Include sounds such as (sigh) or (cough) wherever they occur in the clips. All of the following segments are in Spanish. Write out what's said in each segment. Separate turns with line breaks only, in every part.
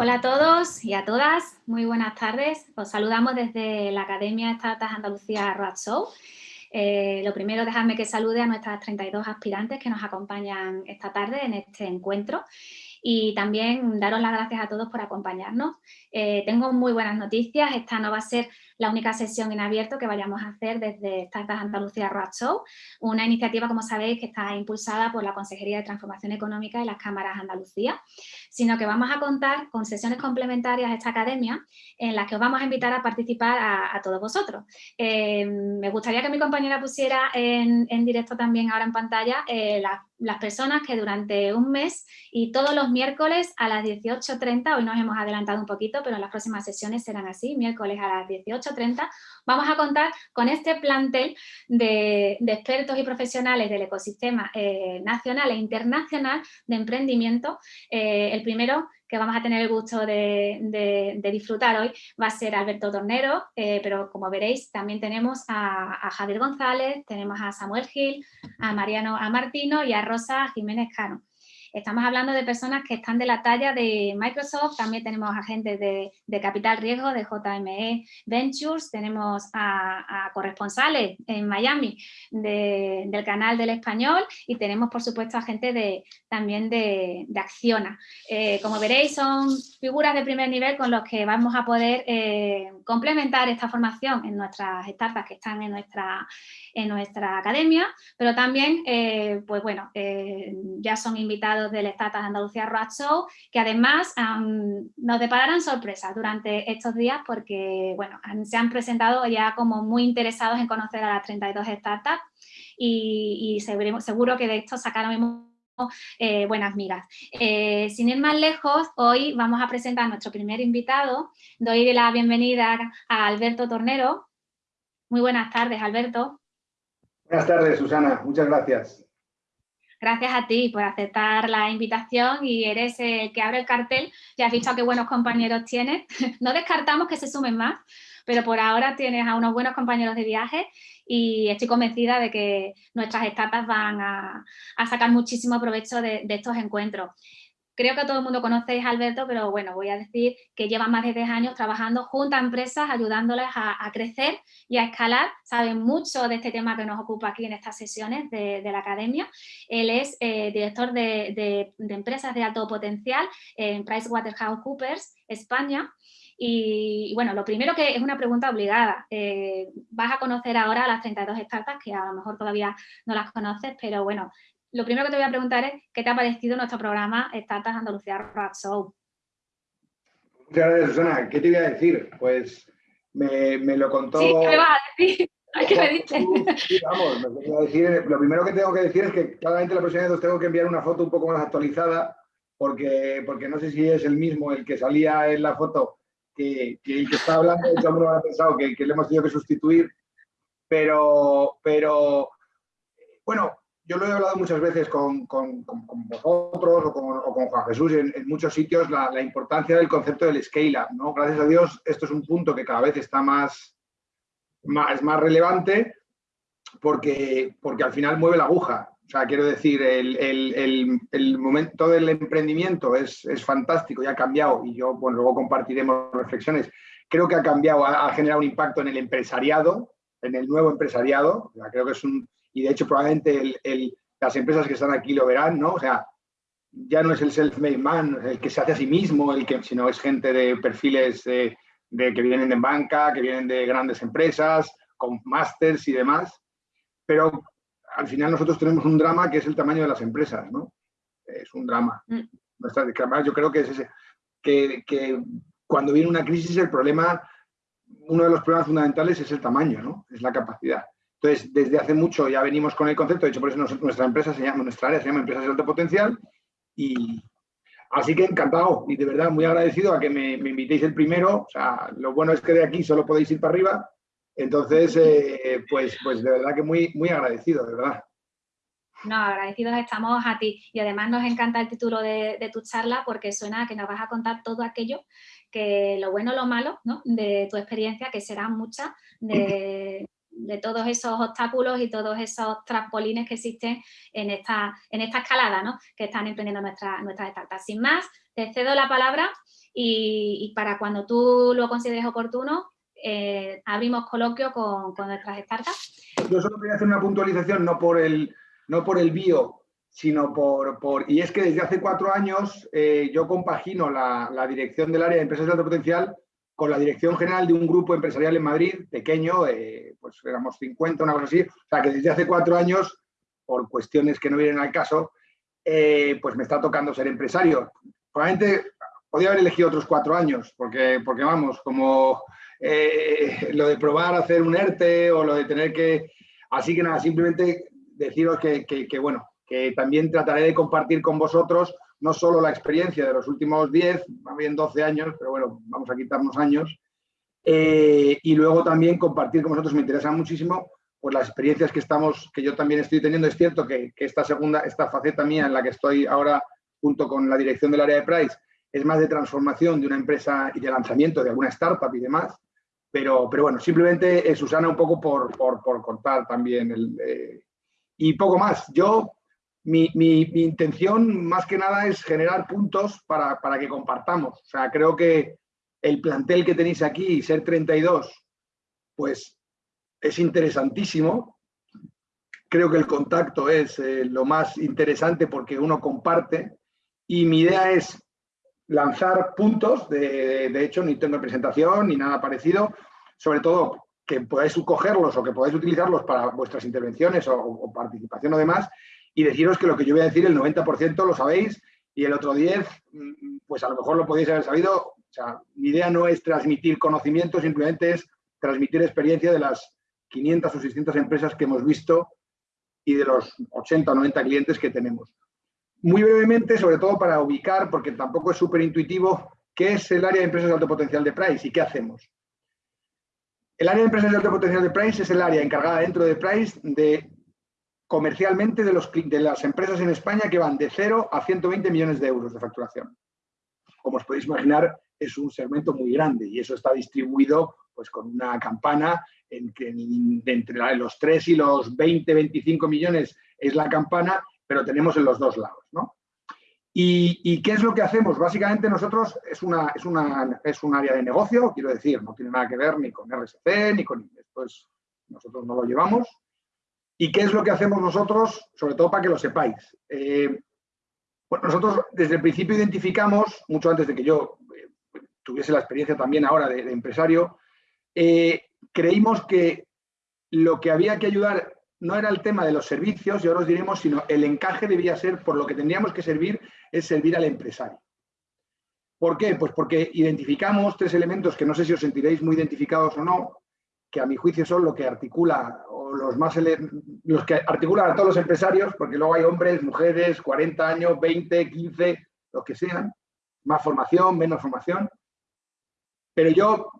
Hola a todos y a todas, muy buenas tardes. Os saludamos desde la Academia Startups Andalucía Road Show. Eh, lo primero, dejadme que salude a nuestras 32 aspirantes que nos acompañan esta tarde en este encuentro y también daros las gracias a todos por acompañarnos. Eh, tengo muy buenas noticias, esta no va a ser la única sesión en abierto que vayamos a hacer desde Startups Andalucía Road Show, una iniciativa, como sabéis, que está impulsada por la Consejería de Transformación Económica y las Cámaras Andalucía, sino que vamos a contar con sesiones complementarias a esta academia en las que os vamos a invitar a participar a, todos vosotros. Eh, me gustaría que mi compañera pusiera en, directo también ahora en pantalla eh, las personas que durante un mes y todos los miércoles a las 18.30, hoy nos hemos adelantado un poquito, pero en las próximas sesiones serán así, miércoles a las 18 30, vamos a contar con este plantel de, expertos y profesionales del ecosistema eh, nacional e internacional de emprendimiento. Eh, el primero que vamos a tener el gusto de, disfrutar hoy va a ser Alberto Tornero, eh, pero como veréis también tenemos a, a, Javier González, tenemos a Samuel Gil, a Mariano a Martino y a Rosa Jiménez Cano. Estamos hablando de personas que están de la talla de Microsoft, también tenemos agentes de, de Capital Riesgo, de JME Ventures, tenemos a, corresponsales en Miami del canal del español y tenemos por supuesto a gente de, también de, Acciona. Eh, como veréis son figuras de primer nivel con los que vamos a poder eh, complementar esta formación en nuestras startups que están en nuestra, en nuestra academia, pero también, eh, pues bueno, ya son invitados del Startups Andalucía Road Show, que además nos depararán sorpresas durante estos días porque bueno, se han presentado ya como muy interesados en conocer a las 32 startups y, seguro, que de esto sacaremos eh, buenas migas. Eh, sin ir más lejos, hoy vamos a presentar a nuestro primer invitado. Doy la bienvenida a Alberto Tornero. Muy buenas tardes, Alberto.
Buenas tardes, Susana. Muchas gracias.
Gracias a ti por aceptar la invitación y eres el que abre el cartel. Ya has visto qué buenos compañeros tienes. (laughs) No descartamos que se sumen más, pero por ahora tienes a unos buenos compañeros de viaje y estoy convencida de que nuestras etapas van a, sacar muchísimo provecho de estos encuentros. Creo que todo el mundo conoce a Alberto, pero bueno, voy a decir que lleva más de 10 años trabajando junto a empresas, ayudándoles a, crecer y a escalar. Sabe mucho de este tema que nos ocupa aquí en estas sesiones de, la academia. Él es eh, director de, empresas de alto potencial en PricewaterhouseCoopers, España. Y, bueno, lo primero que es una pregunta obligada. Eh, vas a conocer ahora a las 32 startups, que a lo mejor todavía no las conoces, pero bueno, lo primero que te voy a preguntar es ¿qué te ha parecido nuestro programa Startups Andalucía Rock Show?
Muchas gracias, Susana. ¿Qué te iba a decir? Pues me, lo contó...
Sí, ¿qué me vas a decir? (laughs) ¿Qué me dices?
Sí, vamos, me decir, lo primero que tengo que decir es que claramente la próxima vez tengo que enviar una foto un poco más actualizada porque, porque no sé si es el mismo el que salía en la foto que, el que está hablando, de hecho, uno ha pensado que, que, le hemos tenido que sustituir, pero, pero bueno, yo lo he hablado muchas veces con, vosotros o con, Juan Jesús en, muchos sitios, la, importancia del concepto del scale-up. ¿no? Gracias a Dios, esto es un punto que cada vez está más, más, más relevante porque, porque al final mueve la aguja. O sea, quiero decir, el, momento del emprendimiento es, fantástico y ha cambiado, y yo, bueno, luego compartiremos reflexiones. Creo que ha cambiado, ha, generado un impacto en el empresariado, en el nuevo empresariado. creo que es un, y de hecho probablemente las empresas que están aquí lo verán, ¿no? O sea, ya no es el self-made man, el que se hace a sí mismo, el que, sino es gente de perfiles de, que vienen de banca, que vienen de grandes empresas, con másters y demás. Pero al final nosotros tenemos un drama que es el tamaño de las empresas, ¿no? Es un drama. Mm. Yo creo que es ese, que, que cuando viene una crisis el problema, uno de los problemas fundamentales es el tamaño, ¿no? Es la capacidad. Entonces, desde hace mucho ya venimos con el concepto, de hecho por eso nuestra empresa se llama, nuestra área se llama Empresas de Alto Potencial y así que encantado y de verdad muy agradecido a que me, invitéis el primero, o sea, lo bueno es que de aquí solo podéis ir para arriba, entonces, eh, pues, pues de verdad que muy, muy agradecido, de verdad.
No, agradecidos estamos a ti y además nos encanta el título de, de, tu charla porque suena a que nos vas a contar todo aquello que lo bueno, lo malo ¿no? de tu experiencia, que será mucha, de, (laughs) de todos esos obstáculos y todos esos trampolines que existen en esta, en esta escalada ¿no? que están emprendiendo nuestras nuestras startups. Sin más, te cedo la palabra y, para cuando tú lo consideres oportuno, eh, abrimos coloquio con, con, nuestras startups.
Yo solo quería hacer una puntualización, no por el, no por el bio, sino por, por... Y es que desde hace cuatro años eh, yo compagino la, la, dirección del área de empresas de alto potencial con la dirección general de un grupo empresarial en Madrid, pequeño, eh, pues éramos 50, una cosa así. O sea, que desde hace cuatro años, por cuestiones que no vienen al caso, pues me está tocando ser empresario. Probablemente podía haber elegido otros cuatro años, porque, porque vamos, como eh, lo de probar hacer un ERTE o lo de tener que... Así que nada, simplemente deciros que, que, bueno, que también trataré de compartir con vosotros no solo la experiencia de los últimos 10, bien 12 años, pero bueno, vamos a quitarnos años, eh, y luego también compartir con vosotros, me interesa muchísimo, pues las experiencias que estamos, que yo también estoy teniendo. Es cierto que, que esta segunda, esta faceta mía en la que estoy ahora junto con la dirección del área de Price, es más de transformación de una empresa y de lanzamiento de alguna startup y demás. Pero, pero bueno, simplemente, eh, Susana, un poco por, por, por contar también. El, eh, y poco más. Yo, mi, mi, intención más que nada es generar puntos para, para, que compartamos. O sea, creo que el plantel que tenéis aquí, ser 32, pues es interesantísimo. Creo que el contacto es eh, lo más interesante porque uno comparte. Y mi idea es lanzar puntos, de, de, hecho ni tengo presentación ni nada parecido, sobre todo que podáis cogerlos o que podáis utilizarlos para vuestras intervenciones o, o, participación o demás, y deciros que lo que yo voy a decir, el 90% lo sabéis y el otro 10, mm, pues a lo mejor lo podéis haber sabido. Mi idea no es transmitir conocimiento, simplemente es transmitir experiencia de las 500 o 600 empresas que hemos visto y de los 80 o 90 clientes que tenemos. Muy brevemente, sobre todo para ubicar, porque tampoco es súper intuitivo, qué es el área de empresas de alto potencial de Price y qué hacemos. El área de empresas de alto potencial de Price es el área encargada dentro de Price de comercialmente de, las empresas en España que van de 0 a 120 millones de euros de facturación. Como os podéis imaginar, es un segmento muy grande y eso está distribuido pues, con una campana en que entre los 3 y los 20, 25 millones es la campana pero tenemos en los dos lados. ¿no? ¿Y, qué es lo que hacemos? Básicamente nosotros es, una, es, una, es un área de negocio, quiero decir, no tiene nada que ver ni con RSC, ni con... Esto nosotros no lo llevamos. ¿Y qué es lo que hacemos nosotros? Sobre todo para que lo sepáis. Eh, bueno, nosotros desde el principio identificamos, mucho antes de que yo eh, tuviese la experiencia también ahora de, empresario, eh, creímos que lo que había que ayudar no era el tema de los servicios, y ahora os diremos, sino el encaje debía ser, por lo que tendríamos que servir, es servir al empresario. ¿Por qué? Pues porque identificamos tres elementos que no sé si os sentiréis muy identificados o no, que a mi juicio son lo que articula, o los más los que articulan a todos los empresarios, porque luego hay hombres, mujeres, 40 años, 20, 15, lo que sean, más formación, menos formación. Pero yo,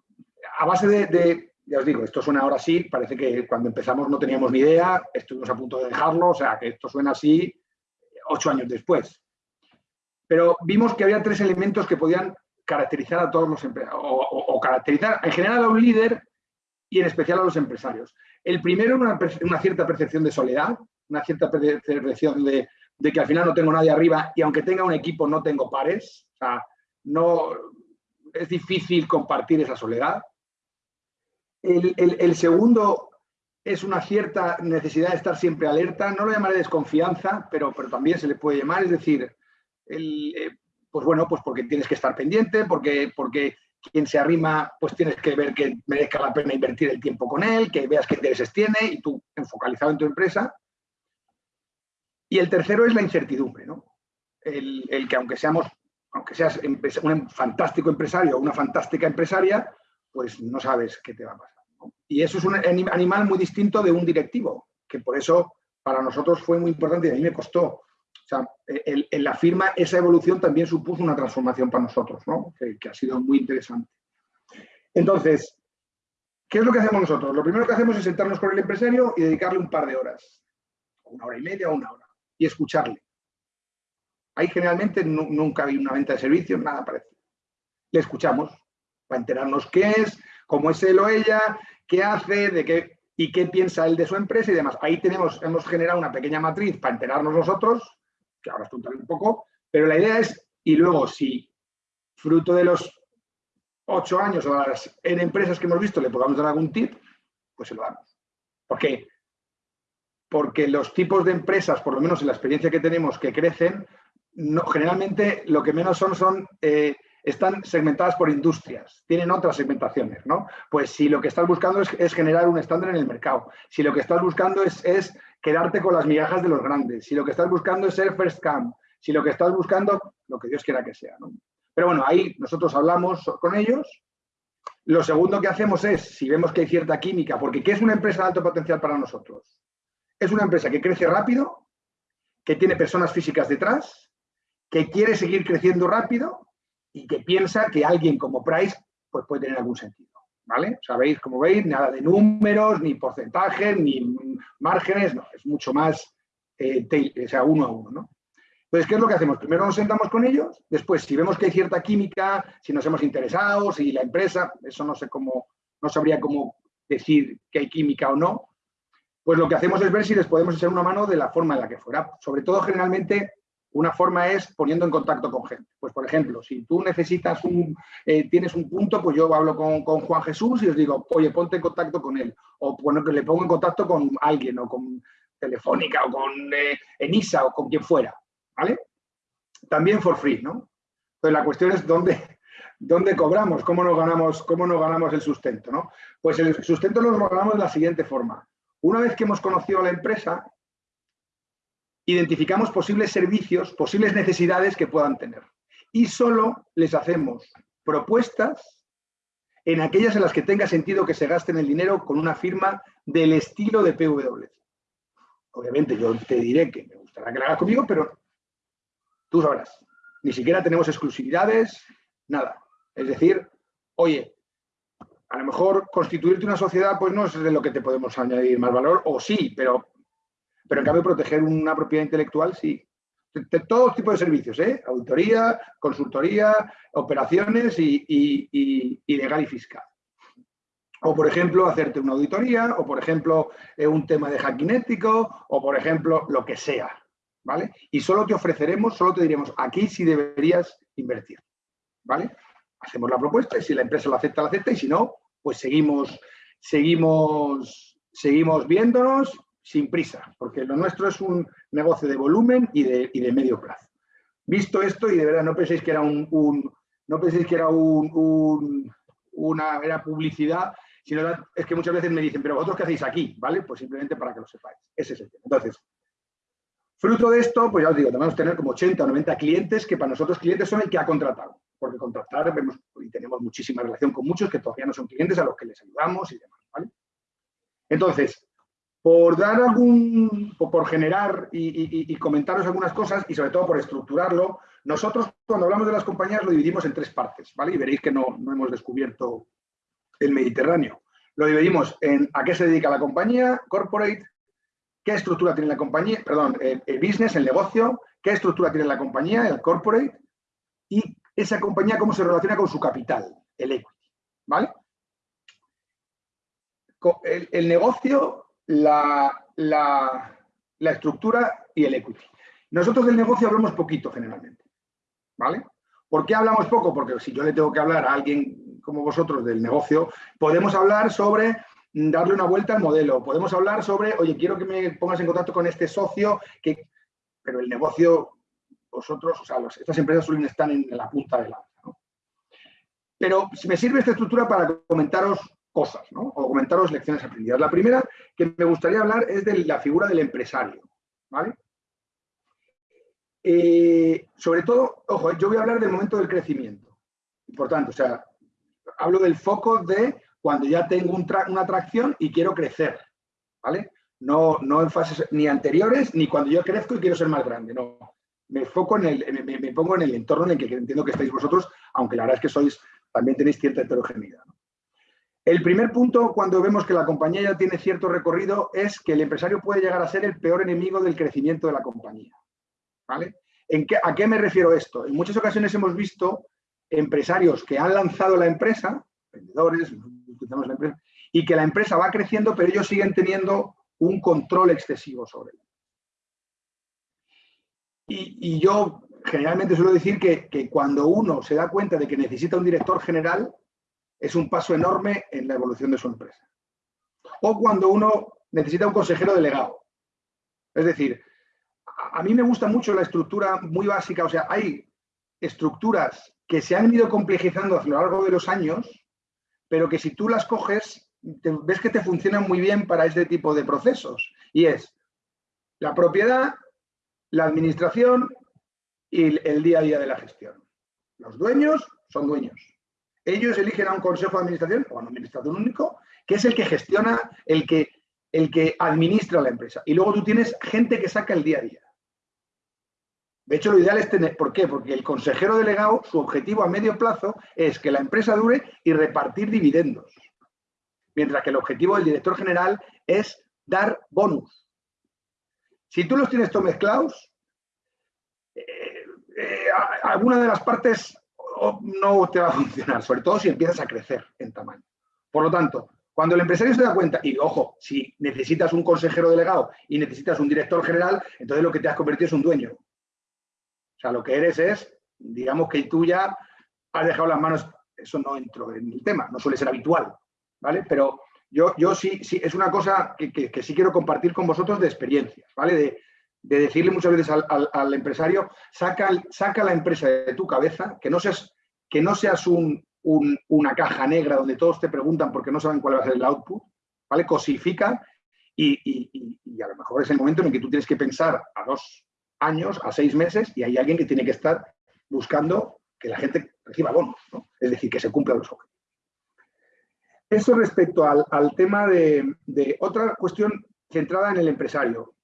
a base de ya os digo, esto suena ahora sí, parece que cuando empezamos no teníamos ni idea, estuvimos a punto de dejarlo, o sea, que esto suena así ocho años después. Pero vimos que había tres elementos que podían caracterizar a todos los empresarios, o, caracterizar en general a un líder y en especial a los empresarios. El primero, una, una cierta percepción de soledad, una cierta percepción de, de, que al final no tengo nadie arriba y aunque tenga un equipo no tengo pares. O sea, no, es difícil compartir esa soledad. El, segundo es una cierta necesidad de estar siempre alerta, no lo llamaré desconfianza, pero, pero también se le puede llamar, es decir, eh, pues bueno, pues porque tienes que estar pendiente, porque, porque quien se arrima, pues tienes que ver que merezca la pena invertir el tiempo con él, que veas qué intereses tiene y tú enfocalizado en tu empresa. Y el tercero es la incertidumbre, ¿no? El, el que aunque seamos, aunque seas un fantástico empresario o una fantástica empresaria, pues no sabes qué te va a pasar. Y eso es un animal muy distinto de un directivo, que por eso para nosotros fue muy importante y a mí me costó. Sea, en la firma esa evolución también supuso una transformación para nosotros, ¿no? que, ha sido muy interesante. Entonces, ¿qué es lo que hacemos nosotros? Lo primero que hacemos es sentarnos con el empresario y dedicarle un par de horas, una hora y media o una hora, y escucharle. Ahí generalmente nunca hay una venta de servicios, nada parecido. Le escuchamos, para enterarnos qué es, cómo es él o ella, qué hace, de qué... y qué piensa él de su empresa y demás. Ahí tenemos, hemos generado una pequeña matriz para enterarnos nosotros, que ahora estoy un poco, pero la idea es, y luego si fruto de los ocho años o las en empresas que hemos visto le podamos dar algún tip, pues se lo damos. ¿Por qué? Porque los tipos de empresas, por lo menos en la experiencia que tenemos, que crecen, no, generalmente lo que menos son son eh, están segmentadas por industrias, tienen otras segmentaciones, ¿no? Pues si lo que estás buscando es, generar un estándar en el mercado, si lo que estás buscando es, quedarte con las migajas de los grandes, si lo que estás buscando es ser first camp, si lo que estás buscando, lo que Dios quiera que sea. Pero bueno, ahí nosotros hablamos con ellos. Lo segundo que hacemos es, si vemos que hay cierta química, porque ¿qué es una empresa de alto potencial para nosotros? Es una empresa que crece rápido, que tiene personas físicas detrás, que quiere seguir creciendo rápido y que piensa que alguien como Price pues puede tener algún sentido. ¿Vale? Sabéis, como veis, nada de números, ni porcentajes, ni márgenes, no, es mucho más eh, o sea, uno a uno, ¿no? Entonces, ¿qué es lo que hacemos? Primero nos sentamos con ellos, después, si vemos que hay cierta química, si nos hemos interesado, si la empresa, eso no sé cómo, no sabría cómo decir que hay química o no, pues lo que hacemos es ver si les podemos echar una mano de la forma en la que fuera. Sobre todo, generalmente, una forma es poniendo en contacto con gente. Pues, por ejemplo, si tú necesitas un, eh, tienes un punto, pues yo hablo con, Juan Jesús y os digo, oye, ponte en contacto con él. O bueno, que le pongo en contacto con alguien, o con Telefónica, o con eh, Enisa, o con quien fuera. ¿Vale? También for free, ¿no? Entonces, la cuestión es dónde, dónde cobramos, cómo nos, ganamos, cómo nos ganamos el sustento, ¿no? Pues el sustento lo ganamos de la siguiente forma. Una vez que hemos conocido a la empresa, identificamos posibles servicios, posibles necesidades que puedan tener. Y solo les hacemos propuestas en aquellas en las que tenga sentido que se gasten el dinero con una firma del estilo de PwC. Obviamente yo te diré que me gustará que lo hagas conmigo, pero tú sabrás. Ni siquiera tenemos exclusividades, nada. Es decir, oye, a lo mejor constituirte una sociedad pues no es de lo que te podemos añadir más valor, o sí, pero pero en cambio proteger una propiedad intelectual sí. De, todo tipo de servicios, ¿eh? auditoría, consultoría, operaciones y, legal y fiscal. O, por ejemplo, hacerte una auditoría, o, por ejemplo, eh, un tema de hacking ético, o, por ejemplo, lo que sea. ¿vale? Y solo te ofreceremos, solo te diremos, aquí sí deberías invertir. ¿vale? Hacemos la propuesta y si la empresa la acepta, la acepta, y si no, pues seguimos, seguimos, seguimos viéndonos sin prisa, porque lo nuestro es un negocio de volumen y de, de medio plazo. Visto esto, y de verdad no penséis que era un, no penséis que era un, una era publicidad, sino es que muchas veces me dicen, pero vosotros qué hacéis aquí, ¿vale? Pues simplemente para que lo sepáis. Ese es el tema. Entonces, fruto de esto, pues ya os digo, debemos tener como 80 o 90 clientes que para nosotros clientes son el que ha contratado, porque contratar vemos y tenemos muchísima relación con muchos que todavía no son clientes a los que les ayudamos y demás, ¿vale? Entonces, por dar algún, por generar y, comentaros algunas cosas y sobre todo por estructurarlo, nosotros cuando hablamos de las compañías lo dividimos en tres partes, ¿vale? Y veréis que no, hemos descubierto el Mediterráneo. Lo dividimos en a qué se dedica la compañía, corporate, qué estructura tiene la compañía, perdón, el, el business, el negocio, qué estructura tiene la compañía, el corporate, y esa compañía cómo se relaciona con su capital, el equity, ¿vale? el negocio la, la, estructura y el equity. Nosotros del negocio hablamos poquito generalmente, ¿vale? ¿Por qué hablamos poco? Porque si yo le tengo que hablar a alguien como vosotros del negocio, podemos hablar sobre darle una vuelta al modelo, podemos hablar sobre, oye, quiero que me pongas en contacto con este socio, que... pero el negocio, vosotros, o sea, estas empresas suelen estar en la punta de la... ¿no? Pero me sirve esta estructura para comentaros cosas, ¿no? O comentaros lecciones aprendidas. La primera que me gustaría hablar es de la figura del empresario, ¿vale? Eh, sobre todo, ojo, yo voy a hablar del momento del crecimiento. Importante, o sea, hablo del foco de cuando ya tengo una atracción y quiero crecer, ¿vale? No, no en fases ni anteriores, ni cuando yo crezco y quiero ser más grande, no. Me, foco en el, me, pongo en el entorno en el que entiendo que estáis vosotros, aunque la verdad es que sois, también tenéis cierta heterogeneidad. ¿no? El primer punto, cuando vemos que la compañía ya tiene cierto recorrido, es que el empresario puede llegar a ser el peor enemigo del crecimiento de la compañía. ¿Vale? ¿En qué, ¿A qué me refiero esto? En muchas ocasiones hemos visto empresarios que han lanzado la empresa, vendedores, la empresa, y que la empresa va creciendo, pero ellos siguen teniendo un control excesivo sobre él. Y, yo generalmente suelo decir que, cuando uno se da cuenta de que necesita un director general, es un paso enorme en la evolución de su empresa. O cuando uno necesita un consejero delegado. Es decir, a mí me gusta mucho la estructura muy básica, o sea, hay estructuras que se han ido complejizando a lo largo de los años, pero que si tú las coges, ves que te funcionan muy bien para este tipo de procesos. Y es la propiedad, la administración y el día a día de la gestión. Los dueños son dueños. Ellos eligen a un consejo de administración o a un administrador único, que es el que gestiona, el que, el que administra la empresa. Y luego tú tienes gente que saca el día a día. De hecho, lo ideal es tener, ¿por qué? Porque el consejero delegado, su objetivo a medio plazo es que la empresa dure y repartir dividendos. Mientras que el objetivo del director general es dar bonus. Si tú los tienes todos mezclados, eh, eh, alguna de las partes no te va a funcionar, sobre todo si empiezas a crecer en tamaño. Por lo tanto, cuando el empresario se da cuenta, y ojo, si necesitas un consejero delegado y necesitas un director general, entonces lo que te has convertido es un dueño. O sea, lo que eres es, digamos que tú ya has dejado las manos, eso no entro en el tema, no suele ser habitual, ¿vale? Pero yo, yo sí, sí, es una cosa que, sí quiero compartir con vosotros de experiencias, ¿vale? De, decirle muchas veces al, empresario, saca, saca, la empresa de tu cabeza, que no seas, que no seas una caja negra donde todos te preguntan porque no saben cuál va a ser el output, ¿vale? Cosifica y, y, a lo mejor es el momento en el que tú tienes que pensar a dos, años a seis meses y hay alguien que tiene que estar buscando que la gente reciba bonos, es decir, que se cumplan los objetivos. Eso respecto al, tema de, otra cuestión centrada en el empresario.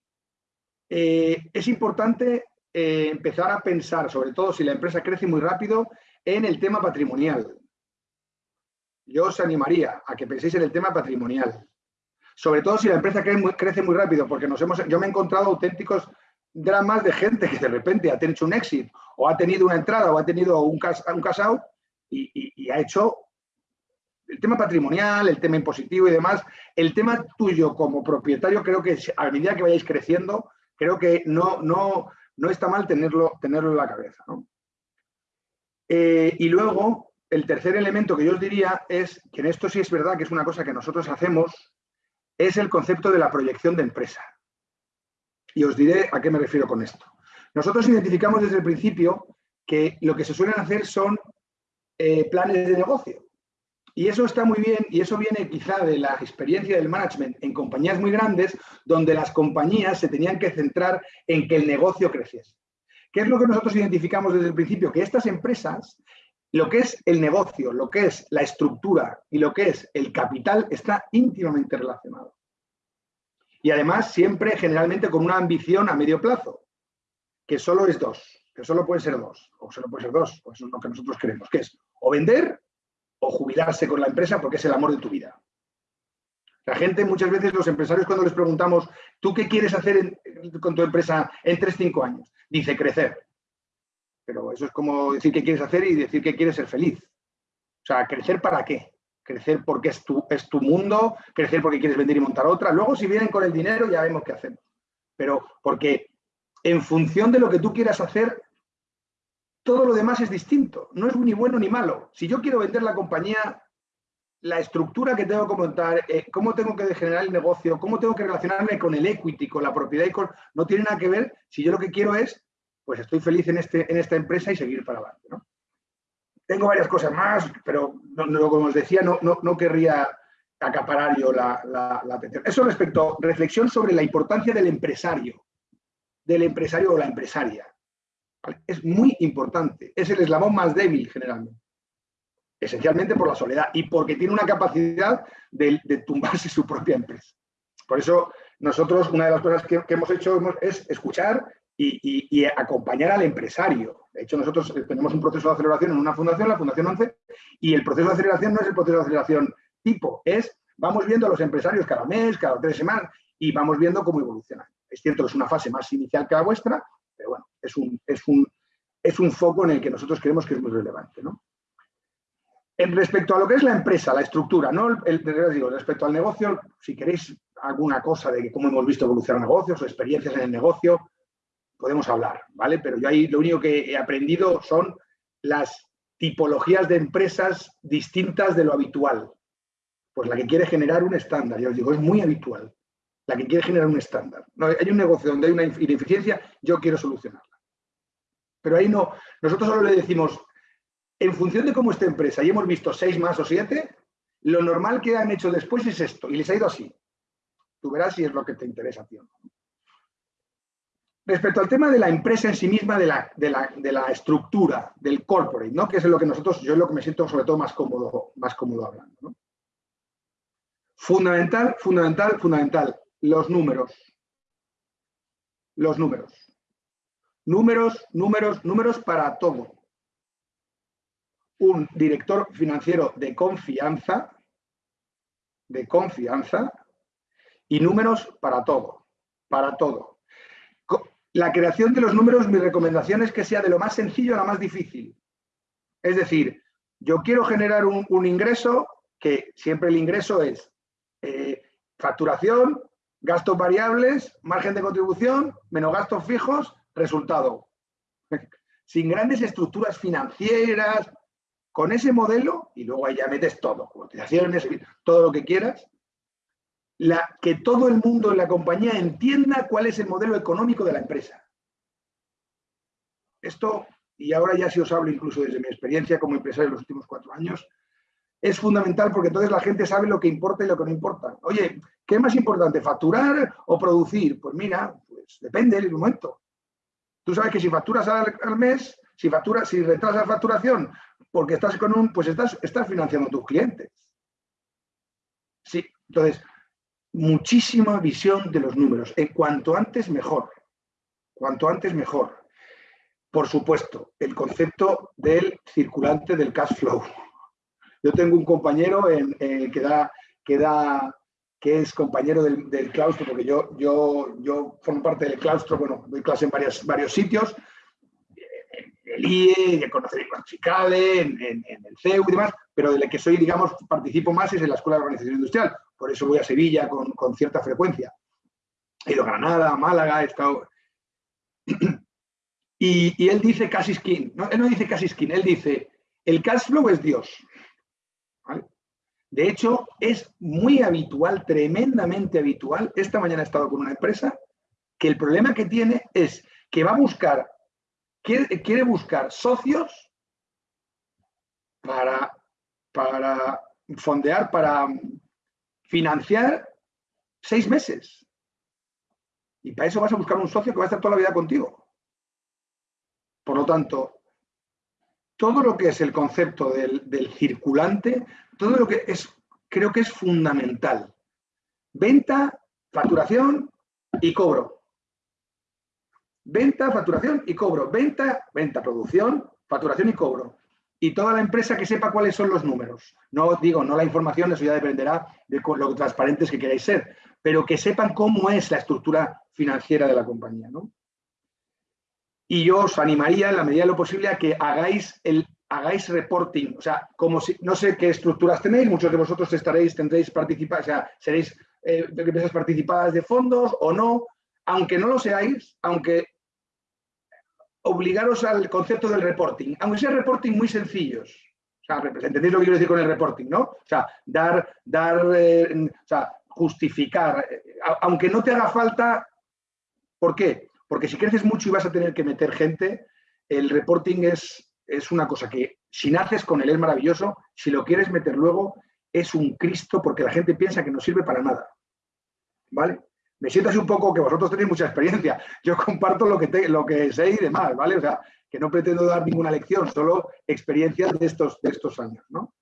Eh, es importante eh, empezar a pensar, sobre todo si la empresa crece muy rápido, en el tema patrimonial. Yo os animaría a que penséis en el tema patrimonial. Sobre todo si la empresa crece muy, crece muy rápido, porque nos hemos, yo me he encontrado auténticos dramas de gente que de repente ha tenido un éxito o ha tenido una entrada o ha tenido un, un casado y, ha hecho el tema patrimonial, el tema impositivo y demás. El tema tuyo como propietario creo que a medida que vayáis creciendo, creo que no, no, no está mal tenerlo, tenerlo en la cabeza. Eh, y luego, el tercer elemento que yo os diría es, que en esto sí es verdad que es una cosa que nosotros hacemos, es el concepto de la proyección de empresa. Y os diré a qué me refiero con esto. Nosotros identificamos desde el principio que lo que se suelen hacer son eh, planes de negocio. Y eso está muy bien y eso viene quizá de la experiencia del management en compañías muy grandes donde las compañías se tenían que centrar en que el negocio creciese. ¿Qué es lo que nosotros identificamos desde el principio? Que estas empresas, lo que es el negocio, lo que es la estructura y lo que es el capital está íntimamente relacionado y además siempre generalmente con una ambición a medio plazo, que solo es dos, que solo puede ser dos, o solo puede ser dos, pues eso es lo que nosotros queremos, que es o vender o jubilarse con la empresa porque es el amor de tu vida. La gente, muchas veces los empresarios cuando les preguntamos, ¿tú qué quieres hacer con tu empresa en 3-5 años? Dice crecer. Pero eso es como decir qué quieres hacer y decir que quieres ser feliz. O sea, ¿crecer para qué? crecer porque es tu, es tu mundo, crecer porque quieres vender y montar otra. Luego, si vienen con el dinero, ya vemos qué hacemos. Pero porque en función de lo que tú quieras hacer, todo lo demás es distinto. No es ni bueno ni malo. Si yo quiero vender la compañía, la estructura que tengo que montar, eh, cómo tengo que generar el negocio, cómo tengo que relacionarme con el equity, con la propiedad y con... No tiene nada que ver si yo lo que quiero es, pues estoy feliz en, este, en esta empresa y seguir para adelante. tengo varias cosas más, pero como os decía, no, no, querría acaparar yo la, atención. Eso respecto, reflexión sobre la importancia del empresario, del empresario o la empresaria. Es muy importante, es el eslabón más débil generalmente, esencialmente por la soledad y porque tiene una capacidad de, tumbarse su propia empresa. Por eso nosotros una de las cosas que, hemos hecho es escuchar y, acompañar al empresario. De hecho, nosotros eh, tenemos un proceso de aceleración en una fundación, la Fundación 11, y el proceso de aceleración no es el proceso de aceleración tipo, es vamos viendo a los empresarios cada mes, cada tres semanas, y vamos viendo cómo evolucionan. Es cierto que es una fase más inicial que la vuestra, pero bueno, es un, es un, es un foco en el que nosotros creemos que es muy relevante. En respecto a lo que es la empresa, la estructura, no el, digo, respecto al negocio, si queréis alguna cosa de cómo hemos visto evolucionar negocios o experiencias en el negocio, podemos hablar, ¿vale? Pero yo ahí lo único que he aprendido son las tipologías de empresas distintas de lo habitual. Pues la que quiere generar un estándar, ya os digo, es muy habitual. La que quiere generar un estándar. No, hay un negocio donde hay una ineficiencia, yo quiero solucionarla. Pero ahí no, nosotros solo le decimos, en función de cómo esta empresa, y hemos visto seis más o siete, lo normal que han hecho después es esto, y les ha ido así. Tú verás si es lo que te interesa a ti Respecto al tema de la empresa en sí misma, de la, de la, estructura, del corporate, ¿no? que es lo que nosotros, yo es lo que me siento sobre todo más cómodo, más cómodo hablando. Fundamental, fundamental, fundamental, los números. Los números. Números, números, números para todo. Un director financiero de confianza, de confianza, y números para todo, para todo la creación de los números, mi recomendación es que sea de lo más sencillo a lo más difícil. Es decir, yo quiero generar un, ingreso que siempre el ingreso es eh, facturación, gastos variables, margen de contribución, menos gastos fijos, resultado. (laughs) Sin grandes estructuras financieras, con ese modelo, y luego ahí ya metes todo, cotizaciones, todo lo que quieras, la, que todo el mundo en la compañía entienda cuál es el modelo económico de la empresa. Esto, y ahora ya si os hablo incluso desde mi experiencia como empresario en los últimos cuatro años, es fundamental porque entonces la gente sabe lo que importa y lo que no importa. Oye, ¿qué es más importante, facturar o producir? Pues mira, pues depende del momento. Tú sabes que si facturas al, mes, si facturas, si retrasas facturación porque estás con un, pues estás, estás financiando a tus clientes. Sí, entonces, muchísima visión de los números. En cuanto antes, mejor. Cuanto antes, mejor. Por supuesto, el concepto del circulante del cash flow. Yo tengo un compañero eh, que, da, que, da, que es compañero del, claustro, porque yo, yo, yo formo parte del claustro, bueno, doy clase en varios sitios, en el IE, en Conocer y en, el CEU y demás, pero del que soy, digamos, participo más es en la Escuela de Organización Industrial por eso voy a Sevilla con, cierta frecuencia. He ido a Granada, Málaga, he estado... (clears throat) y, él dice casi skin, él no dice casi skin, él dice, el cash flow es Dios. De hecho, es muy habitual, tremendamente habitual. Esta mañana he estado con una empresa que el problema que tiene es que va a buscar, quiere, buscar socios para, para fondear, para, financiar seis meses. Y para eso vas a buscar un socio que va a estar toda la vida contigo. Por lo tanto, todo lo que es el concepto del, circulante, todo lo que es, creo que es fundamental. Venta, facturación y cobro. Venta, facturación y cobro. Venta, venta, producción, facturación y cobro y toda la empresa que sepa cuáles son los números. No digo, no la información, eso ya dependerá de lo transparentes que queráis ser, pero que sepan cómo es la estructura financiera de la compañía. Y yo os animaría en la medida de lo posible a que hagáis el hagáis reporting, o sea, como si, no sé qué estructuras tenéis, muchos de vosotros estaréis, tendréis participar, o sea, seréis eh, empresas participadas de fondos o no, aunque no lo seáis, aunque obligaros al concepto del reporting, aunque sea reporting muy sencillos. O ¿entendéis lo que quiero decir con el reporting, no? O sea, dar, dar, eh, o sea, justificar, eh, aunque no te haga falta, ¿por qué? Porque si creces mucho y vas a tener que meter gente, el reporting es, es una cosa que si naces con él es maravilloso, si lo quieres meter luego es un Cristo porque la gente piensa que no sirve para nada. ¿Vale? me siento así un poco que vosotros tenéis mucha experiencia. Yo comparto lo que, lo que sé y demás, ¿vale? O sea, que no pretendo dar ninguna lección, solo experiencias de estos, de estos años, ¿no?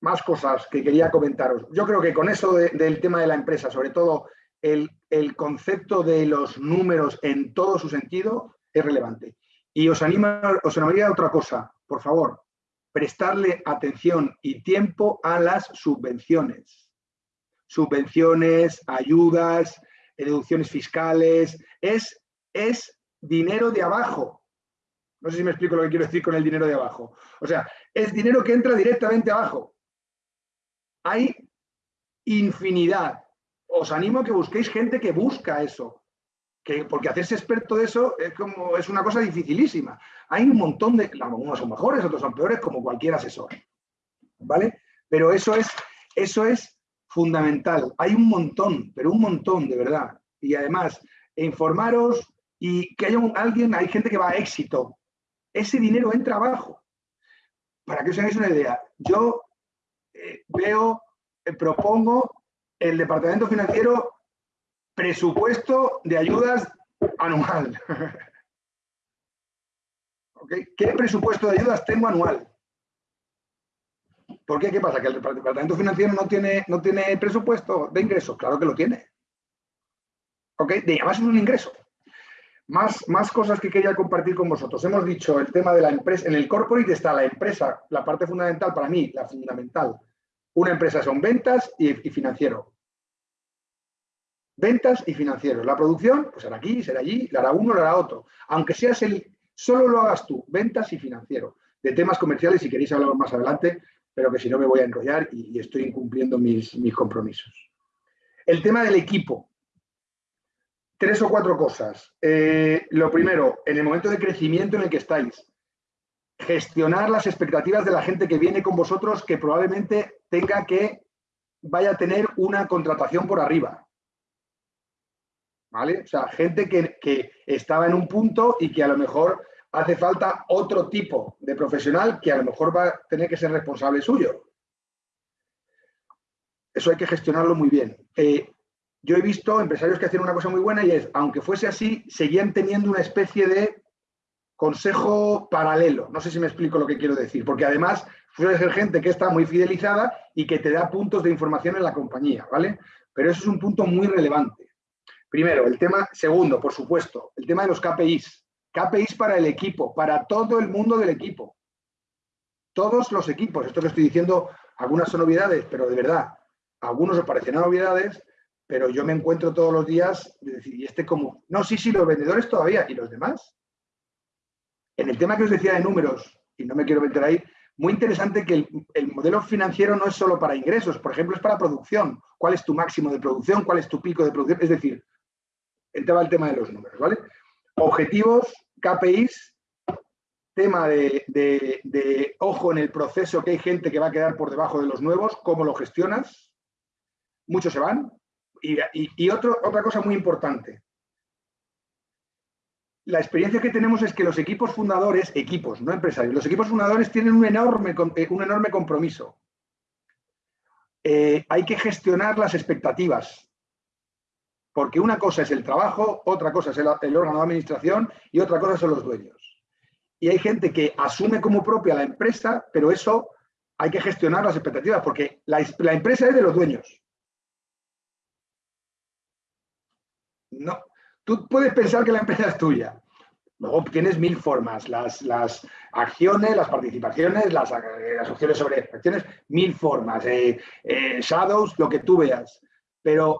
Más cosas que quería comentaros. Yo creo que con eso del tema de la empresa, sobre todo el, el, concepto de los números en todo su sentido, es relevante. Y os, anima, os animaría a otra cosa, por favor, prestarle atención y tiempo a las subvenciones subvenciones, ayudas, deducciones fiscales, es, es dinero de abajo. No sé si me explico lo que quiero decir con el dinero de abajo. O sea, es dinero que entra directamente abajo. Hay infinidad. Os animo a que busquéis gente que busca eso. Que, porque hacerse experto de eso es, como, es una cosa dificilísima. Hay un montón de... Unos son mejores, otros son peores, como cualquier asesor. ¿Vale? Pero eso es, eso es fundamental. Hay un montón, pero un montón, de verdad. Y además, informaros y que haya alguien, hay gente que va a éxito. Ese dinero entra abajo. Para que os hagáis una idea, yo eh, veo, eh, propongo el departamento financiero presupuesto de ayudas anual. (laughs) ¿Qué presupuesto de ayudas tengo anual? ¿Por qué? ¿Qué pasa? ¿Que el departamento financiero no tiene, no tiene presupuesto de ingresos? Claro que lo tiene. ¿Ok? De es un ingreso. Más, más cosas que quería compartir con vosotros. Hemos dicho el tema de la empresa. En el corporate está la empresa, la parte fundamental para mí, la fundamental. Una empresa son ventas y, financiero. Ventas y financiero. La producción, pues será aquí, será allí, la hará uno, la hará otro. Aunque seas el, solo lo hagas tú, ventas y financiero. De temas comerciales, si queréis hablar más adelante, pero que si no me voy a enrollar y, estoy incumpliendo mis, mis compromisos. El tema del equipo. Tres o cuatro cosas. Eh, lo primero, en el momento de crecimiento en el que estáis, gestionar las expectativas de la gente que viene con vosotros que probablemente tenga que vaya a tener una contratación por arriba. ¿Vale? O sea, gente que, que estaba en un punto y que a lo mejor hace falta otro tipo de profesional que a lo mejor va a tener que ser responsable suyo. Eso hay que gestionarlo muy bien. Eh, yo he visto empresarios que hacen una cosa muy buena y es, aunque fuese así, seguían teniendo una especie de consejo paralelo. No sé si me explico lo que quiero decir, porque además suele ser gente que está muy fidelizada y que te da puntos de información en la compañía, ¿vale? Pero eso es un punto muy relevante. Primero, el tema, segundo, por supuesto, el tema de los KPIs. KPIs para el equipo, para todo el mundo del equipo. Todos los equipos. Esto que estoy diciendo, algunas son novedades, pero de verdad, algunos os parecen novedades, pero yo me encuentro todos los días ¿y este cómo? No, sí, sí, los vendedores todavía, ¿y los demás? En el tema que os decía de números, y no me quiero meter ahí, muy interesante que el, el, modelo financiero no es solo para ingresos, por ejemplo, es para producción. ¿Cuál es tu máximo de producción? ¿Cuál es tu pico de producción? Es decir, entraba el tema de los números, ¿vale? Objetivos, KPIs, tema de, ojo en el proceso, que hay gente que va a quedar por debajo de los nuevos, cómo lo gestionas. Muchos se van. Y, otra cosa muy importante. La experiencia que tenemos es que los equipos fundadores, equipos, no empresarios, los equipos fundadores tienen un enorme, eh, un enorme compromiso. Eh, hay que gestionar las expectativas porque una cosa es el trabajo, otra cosa es el, órgano de administración y otra cosa son los dueños. Y hay gente que asume como propia la empresa, pero eso hay que gestionar las expectativas, porque la, empresa es de los dueños. No, tú puedes pensar que la empresa es tuya. Luego tienes mil formas, las, acciones, las participaciones, las, las opciones sobre acciones, mil formas, eh, eh, shadows, lo que tú veas. Pero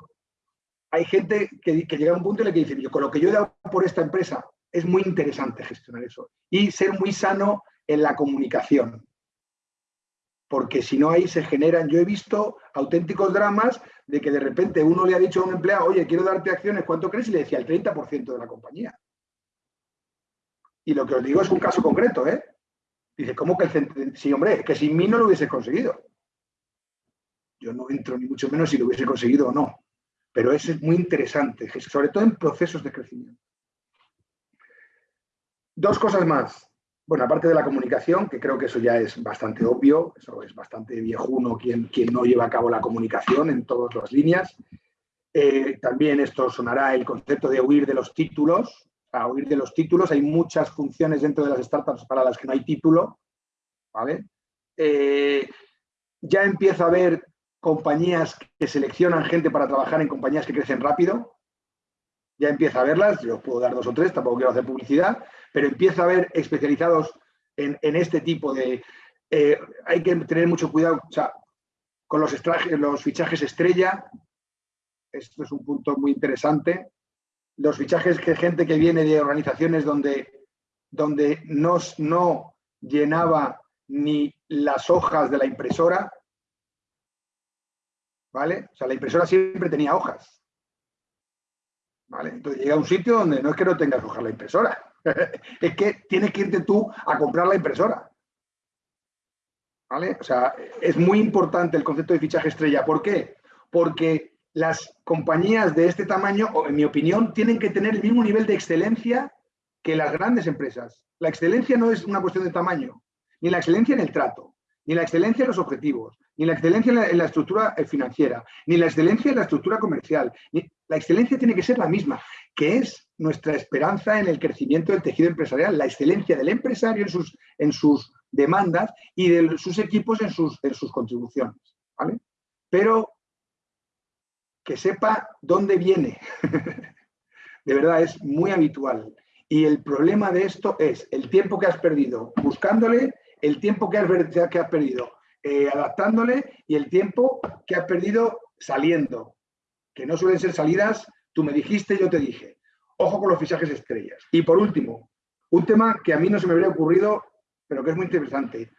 hay gente que, llega a un punto y le dice, yo con lo que yo he dado por esta empresa, es muy interesante gestionar eso. Y ser muy sano en la comunicación. Porque si no ahí se generan, yo he visto auténticos dramas de que de repente uno le ha dicho a un empleado, oye, quiero darte acciones, ¿cuánto crees? Y le decía el 30% de la compañía. Y lo que os digo es un caso concreto, ¿eh? Dice, ¿cómo que el Sí, hombre, que sin mí no lo hubiese conseguido. Yo no entro ni mucho menos si lo hubiese conseguido o no pero eso es muy interesante, sobre todo en procesos de crecimiento. Dos cosas más. Bueno, aparte de la comunicación, que creo que eso ya es bastante obvio, eso es bastante viejuno quien, quien no lleva a cabo la comunicación en todas las líneas. Eh, también esto sonará el concepto de huir de los títulos. A huir de los títulos, hay muchas funciones dentro de las startups para las que no hay título. ¿vale? Eh, ya empieza a haber compañías que seleccionan gente para trabajar en compañías que crecen rápido. Ya empieza a verlas, yo os puedo dar dos o tres, tampoco quiero hacer publicidad, pero empieza a haber especializados en, este tipo de... Eh, hay que tener mucho cuidado con los, fichajes estrella. Esto es un punto muy interesante. Los fichajes de gente que viene de organizaciones donde donde no, no llenaba ni las hojas de la impresora, ¿vale? O sea, la impresora siempre tenía hojas. ¿Vale? Entonces llega a un sitio donde no es que no tengas hojas la impresora, (laughs) es que tienes que irte tú a comprar la impresora. ¿Vale? O sea, es muy importante el concepto de fichaje estrella. ¿Por qué? Porque las compañías de este tamaño, en mi opinión, tienen que tener el mismo nivel de excelencia que las grandes empresas. La excelencia no es una cuestión de tamaño, ni la excelencia en el trato, ni la excelencia en los objetivos, ni la excelencia en la, estructura eh, financiera, ni la excelencia en la estructura comercial. la excelencia tiene que ser la misma, que es nuestra esperanza en el crecimiento del tejido empresarial, la excelencia del empresario en sus, en sus demandas y de sus equipos en sus, en sus contribuciones. ¿vale? Pero que sepa dónde viene. (laughs) de verdad, es muy habitual. Y el problema de esto es el tiempo que has perdido buscándole, el tiempo que has, perdido eh, adaptándole y el tiempo que has perdido saliendo. Que no suelen ser salidas, tú me dijiste, yo te dije. Ojo con los fichajes estrellas. Y por último, un tema que a mí no se me habría ocurrido, pero que es muy interesante.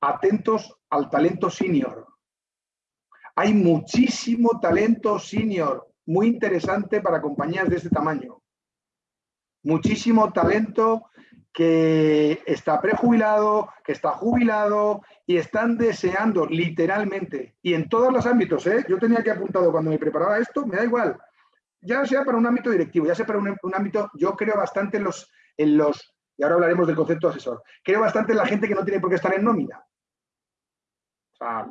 Atentos al talento senior. Hay muchísimo talento senior, muy interesante para compañías de este tamaño. Muchísimo talento que está prejubilado, que está jubilado y están deseando literalmente, y en todos los ámbitos, ¿eh? yo tenía que apuntado cuando me preparaba esto, me da igual, ya sea para un ámbito directivo, ya sea para un, ámbito, yo creo bastante en los, en los, y ahora hablaremos del concepto asesor, creo bastante en la gente que no tiene por qué estar en nómina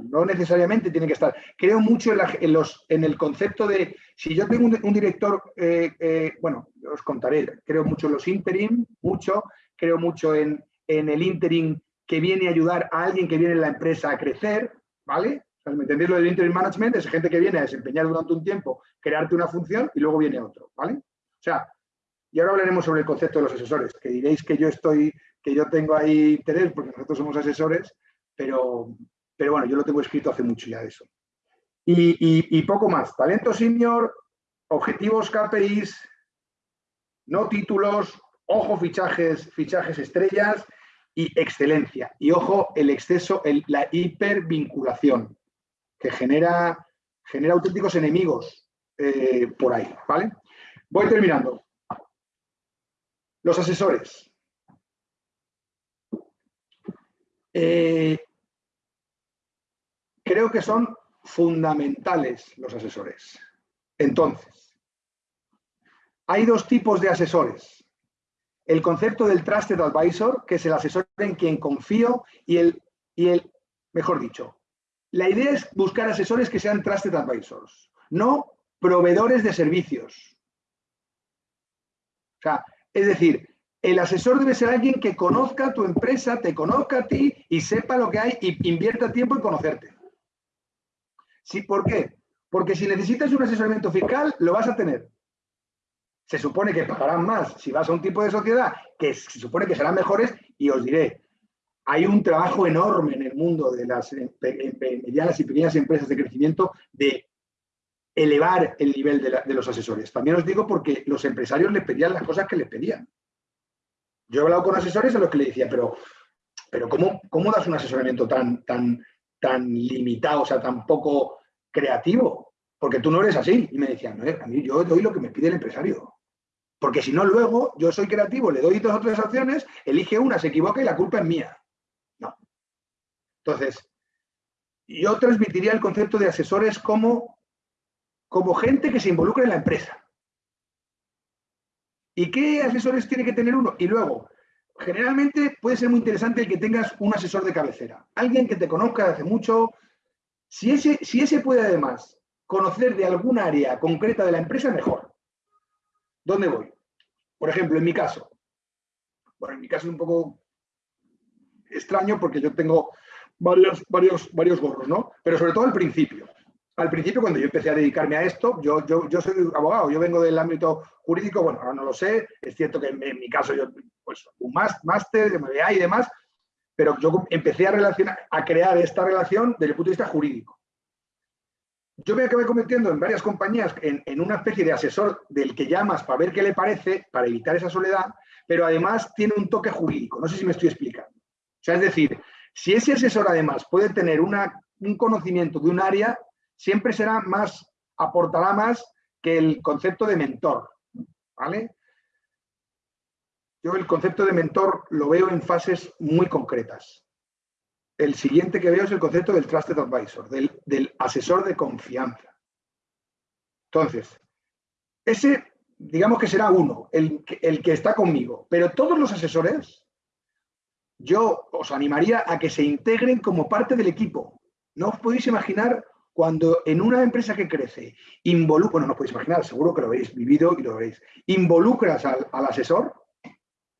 no necesariamente tiene que estar. Creo mucho en, los, en el concepto de, si yo tengo un, director, eh, eh, bueno, os contaré, creo mucho en los interim, mucho, creo mucho en, el interim que viene a ayudar a alguien que viene en la empresa a crecer, ¿vale? ¿Me entendéis lo del interim management? Es gente que viene a desempeñar durante un tiempo, crearte una función y luego viene otro, ¿vale? O sea, y ahora hablaremos sobre el concepto de los asesores, que diréis que yo estoy, que yo tengo ahí interés porque nosotros somos asesores, pero, pero bueno, yo lo tengo escrito hace mucho ya de eso. Y, poco más. Talento senior, objetivos KPIs, no títulos, ojo fichajes, fichajes estrellas y excelencia. Y ojo el exceso, la hipervinculación, que genera, genera auténticos enemigos eh, por ahí, ¿vale? Voy terminando. Los asesores. Eh, Creo que son fundamentales los asesores. Entonces, hay dos tipos de asesores. El concepto del Trusted Advisor, que es el asesor en quien confío, y el, y el mejor dicho, la idea es buscar asesores que sean Trusted Advisors, no proveedores de servicios. O sea, es decir, el asesor debe ser alguien que conozca tu empresa, te conozca a ti y sepa lo que hay y invierta tiempo en conocerte. Sí, ¿Por qué? Porque si necesitas un asesoramiento fiscal, lo vas a tener. Se supone que pagarán más si vas a un tipo de sociedad que se supone que serán mejores y os diré, hay un trabajo enorme en el mundo de las medianas y pequeñas empresas de crecimiento de elevar el nivel de, los asesores. También os digo porque los empresarios les pedían las cosas que les pedían. Yo he hablado con asesores a los que le decía, pero, pero ¿cómo, ¿cómo das un asesoramiento tan, tan, tan limitado, o sea, tan poco creativo, porque tú no eres así. Y me decían, no, a mí yo doy lo que me pide el empresario. Porque si no, luego yo soy creativo, le doy dos o tres opciones, elige una, se equivoca y la culpa es mía. No. Entonces, yo transmitiría el concepto de asesores como, como gente que se involucra en la empresa. ¿Y qué asesores tiene que tener uno? Y luego, generalmente puede ser muy interesante el que tengas un asesor de cabecera. Alguien que te conozca hace mucho, si ese, si ese puede además conocer de algún área concreta de la empresa, mejor. ¿Dónde voy? Por ejemplo, en mi caso. Bueno, en mi caso es un poco extraño porque yo tengo varios, varios, varios gorros, ¿no? Pero sobre todo al principio. Al principio, cuando yo empecé a dedicarme a esto, yo, yo, yo soy abogado, yo vengo del ámbito jurídico, bueno, ahora no lo sé, es cierto que en, mi caso yo, pues, un máster MBA y demás, pero yo empecé a, relacionar, a crear esta relación desde el punto de vista jurídico. Yo me acabé convirtiendo en varias compañías en, una especie de asesor del que llamas para ver qué le parece, para evitar esa soledad, pero además tiene un toque jurídico. No sé si me estoy explicando. O sea, es decir, si ese asesor además puede tener un conocimiento de un área, siempre será más, aportará más que el concepto de mentor. ¿Vale? Yo el concepto de mentor lo veo en fases muy concretas. El siguiente que veo es el concepto del Trusted Advisor, del, asesor de confianza. Entonces, ese, digamos que será uno, el, que está conmigo, pero todos los asesores, yo os animaría a que se integren como parte del equipo. No os podéis imaginar cuando en una empresa que crece, involucra, bueno, no os podéis imaginar, seguro que lo habéis vivido y lo veréis, involucras al asesor,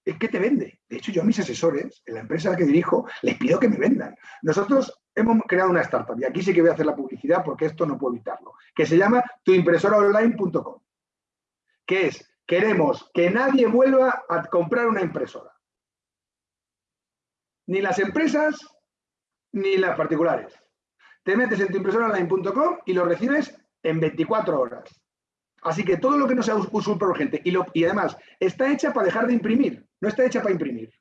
es que te vende. De hecho, yo a mis asesores, en la empresa que dirijo, les pido que me vendan. Nosotros hemos creado una startup, y aquí sí que voy a hacer la publicidad porque esto no puedo evitarlo, que se llama tuimpresoraonline.com, que es, queremos que nadie vuelva a comprar una impresora. Ni las empresas, ni las particulares. Te metes en tuimpresoraonline.com y lo recibes en 24 horas. Así que todo lo que no sea súper urgente y, y además está hecha para dejar de imprimir, no está hecha para imprimir.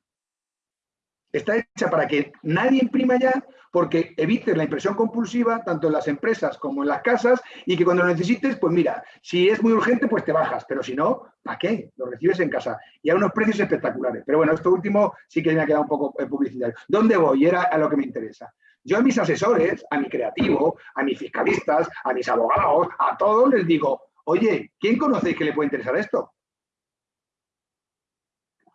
Está hecha para que nadie imprima ya porque evites la impresión compulsiva tanto en las empresas como en las casas y que cuando lo necesites, pues mira, si es muy urgente, pues te bajas, pero si no, ¿para qué? Lo recibes en casa y a unos precios espectaculares. Pero bueno, esto último sí que me ha quedado un poco publicitario. ¿Dónde voy? Era a lo que me interesa. Yo a mis asesores, a mi creativo, a mis fiscalistas, a mis abogados, a todos les digo, oye, ¿quién conocéis que le puede interesar esto?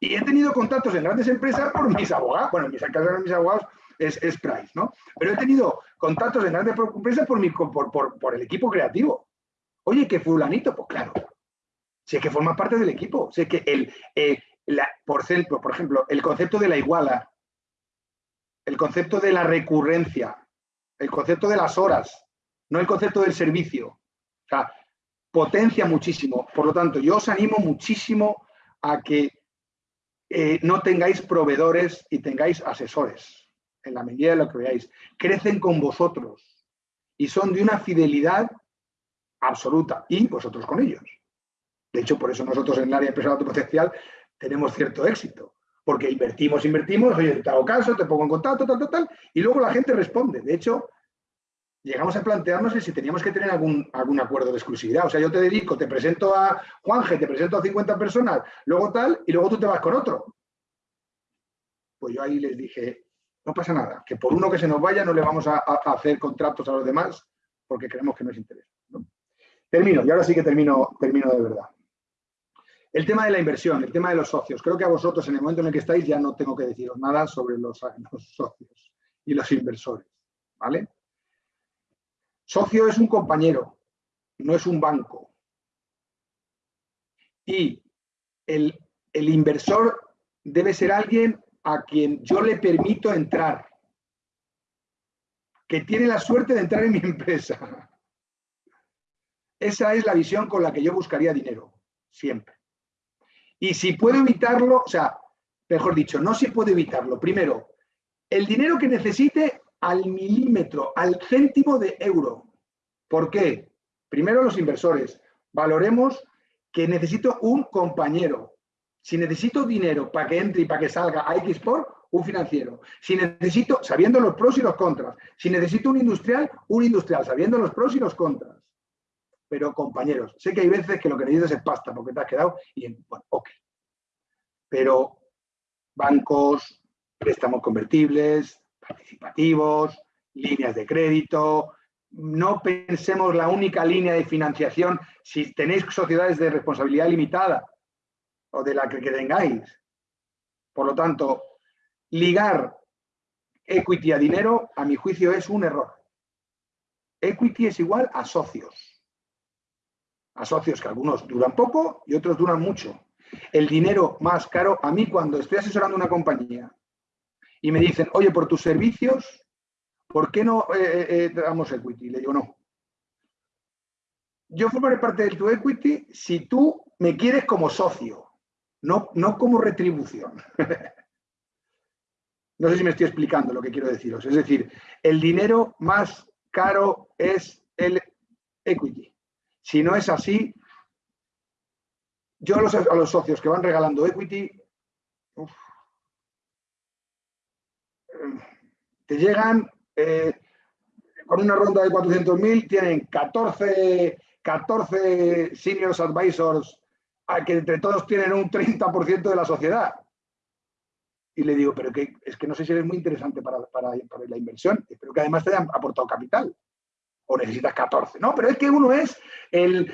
Y he tenido contactos en grandes empresas por mis abogados, bueno, en mis caso de mis abogados es, Price, ¿no? Pero he tenido contactos en grandes empresas por, mi, por, el equipo creativo. Oye, ¿qué fulanito? Pues claro, sé que forma parte del equipo, sé que el, eh, por, ejemplo, por ejemplo, el concepto de la iguala, el concepto de la recurrencia, el concepto de las horas, no el concepto del servicio. O sea, potencia muchísimo. Por lo tanto, yo os animo muchísimo a que eh, no tengáis proveedores y tengáis asesores, en la medida de lo que veáis. Crecen con vosotros y son de una fidelidad absoluta y vosotros con ellos. De hecho, por eso nosotros en el área empresarial autopotencial tenemos cierto éxito, porque invertimos, invertimos, oye, te hago caso, te pongo en contacto, tal, tal, tal, y luego la gente responde. De hecho, llegamos a plantearnos si teníamos que tener algún, algún acuerdo de exclusividad. O sea, yo te dedico, te presento a Juanje, te presento a 50 personas, luego tal, y luego tú te vas con otro. Pues yo ahí les dije, no pasa nada, que por uno que se nos vaya no le vamos a, hacer contratos a los demás porque creemos que nos interesa. Termino, y ahora sí que termino, termino de verdad. El tema de la inversión, el tema de los socios. Creo que a vosotros en el momento en el que estáis ya no tengo que deciros nada sobre los (laughs) socios y los inversores. ¿Vale? Socio es un compañero, no es un banco. Y el, inversor debe ser alguien a quien yo le permito entrar, que tiene la suerte de entrar en mi (laughs) empresa. Esa es la visión con la que yo buscaría dinero, siempre. Y si puedo evitarlo, o sea, mejor dicho, no si puedo evitarlo. Primero, el dinero que necesite al milímetro, al céntimo de euro. ¿Por qué? Primero los inversores. Valoremos que necesito un compañero. Si necesito dinero para que entre y para que salga a X un financiero. Si necesito, sabiendo los pros y los contras. Si necesito un industrial, un industrial, sabiendo los pros y los contras. Pero compañeros, sé que hay veces que lo que necesitas es pasta porque te has quedado y, bueno, ok. Pero bancos, préstamos convertibles, participativos, líneas de crédito, no pensemos la única línea de financiación si tenéis sociedades de responsabilidad limitada o de la que, tengáis. Por lo tanto, ligar equity a dinero, a mi juicio, es un error. Equity es igual a socios. A socios que algunos duran poco y otros duran mucho. El dinero más caro, a mí cuando estoy asesorando una compañía y me dicen, oye, por tus servicios ¿por qué no eh, eh, eh, damos equity? Le digo, no. Yo formaré parte de tu equity si tú me quieres como socio, no, no como retribución. (laughs) no sé si me estoy explicando lo que quiero deciros. Es decir, el dinero más caro es el equity. Si no es así, yo a los, a los socios que van regalando equity te llegan eh, con una ronda de 400.000, tienen 14, 14 seniors advisors a que entre todos tienen un 30% de la sociedad. Y le digo, pero que, es que no sé si eres muy interesante para, la inversión, espero que además te hayan aportado capital. O necesitas 14. No, pero es que uno es el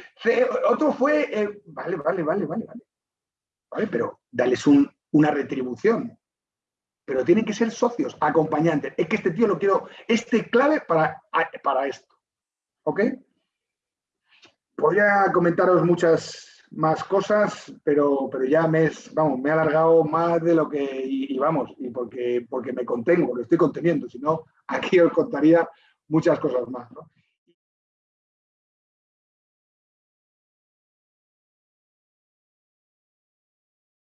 otro fue, vale, vale, vale, vale, vale. Vale, pero dales una retribución pero tienen que ser socios, acompañantes. Es que este tío lo quiero, este clave para, para esto. ¿Ok? Podría comentaros muchas más cosas, pero, pero ya me, vamos, me he alargado más de lo que, y, vamos, y porque, porque me contengo, lo estoy conteniendo, si no, (laughs) aquí os contaría muchas cosas más. ¿no?